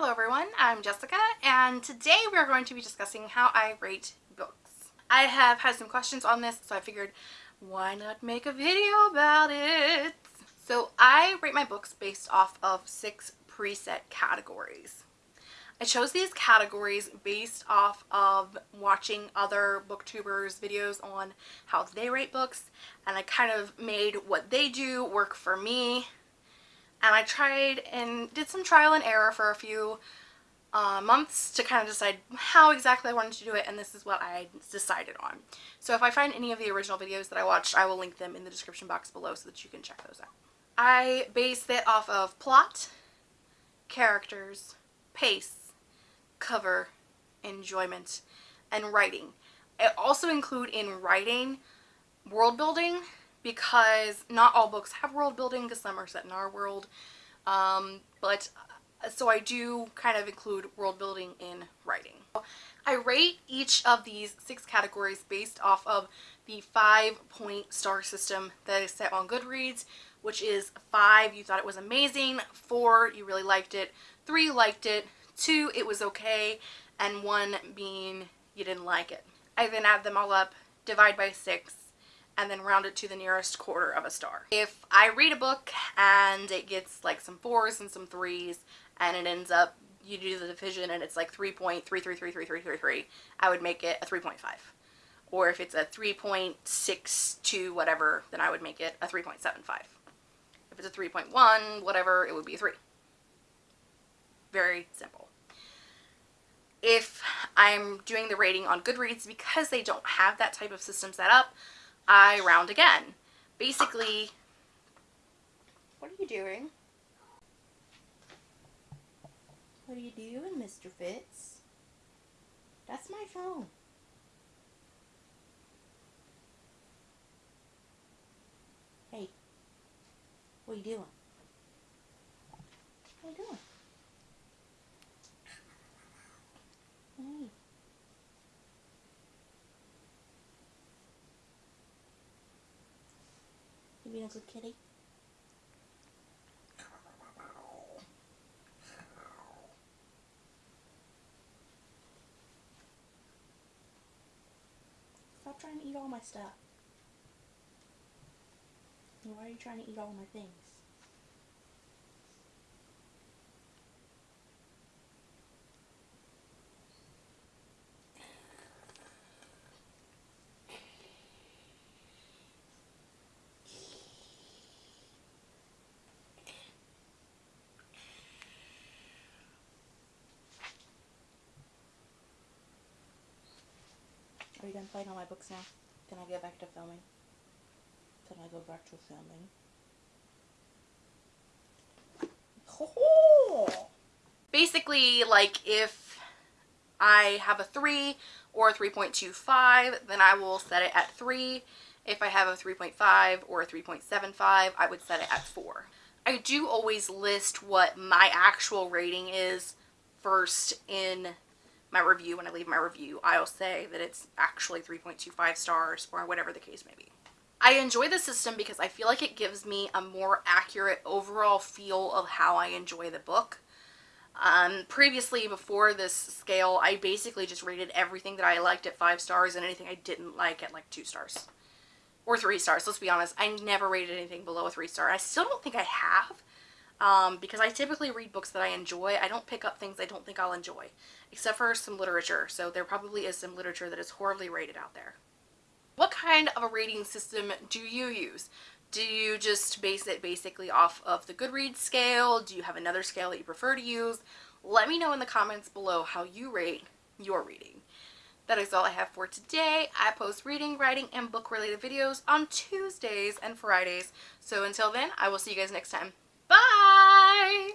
Hello everyone, I'm Jessica and today we're going to be discussing how I rate books. I have had some questions on this so I figured why not make a video about it? So I rate my books based off of six preset categories. I chose these categories based off of watching other booktubers videos on how they rate books and I kind of made what they do work for me and I tried and did some trial and error for a few uh, months to kind of decide how exactly I wanted to do it and this is what I decided on. So if I find any of the original videos that I watched, I will link them in the description box below so that you can check those out. I base it off of plot, characters, pace, cover, enjoyment, and writing. I also include in writing world building because not all books have world building because some are set in our world. Um, but uh, so I do kind of include world building in writing. I rate each of these six categories based off of the five point star system that is set on Goodreads, which is five, you thought it was amazing, four, you really liked it, three, liked it, two, it was okay, and one being you didn't like it. I then add them all up, divide by six, and then round it to the nearest quarter of a star. If I read a book and it gets like some fours and some threes and it ends up you do the division and it's like 3.333333, I would make it a 3.5. Or if it's a 3.62 whatever, then I would make it a 3.75. If it's a 3.1, whatever, it would be a 3. Very simple. If I'm doing the rating on Goodreads, because they don't have that type of system set up, I round again. Basically, what are you doing? What are you doing, Mr. Fitz? That's my phone. Hey, what are you doing? What are you doing? Hey. You being a kitty? Stop trying to eat all my stuff. Why are you trying to eat all my things? You done playing on my books now? Can I get back to filming? Can I go back to filming? Basically, like if I have a 3 or a 3.25, then I will set it at 3. If I have a 3.5 or a 3.75, I would set it at 4. I do always list what my actual rating is first in my review, when I leave my review, I'll say that it's actually 3.25 stars or whatever the case may be. I enjoy the system because I feel like it gives me a more accurate overall feel of how I enjoy the book. Um, previously, before this scale, I basically just rated everything that I liked at 5 stars and anything I didn't like at like 2 stars. Or 3 stars, let's be honest. I never rated anything below a 3 star. I still don't think I have um, because I typically read books that I enjoy. I don't pick up things I don't think I'll enjoy, except for some literature. So there probably is some literature that is horribly rated out there. What kind of a rating system do you use? Do you just base it basically off of the Goodreads scale? Do you have another scale that you prefer to use? Let me know in the comments below how you rate your reading. That is all I have for today. I post reading, writing, and book related videos on Tuesdays and Fridays. So until then, I will see you guys next time. Bye!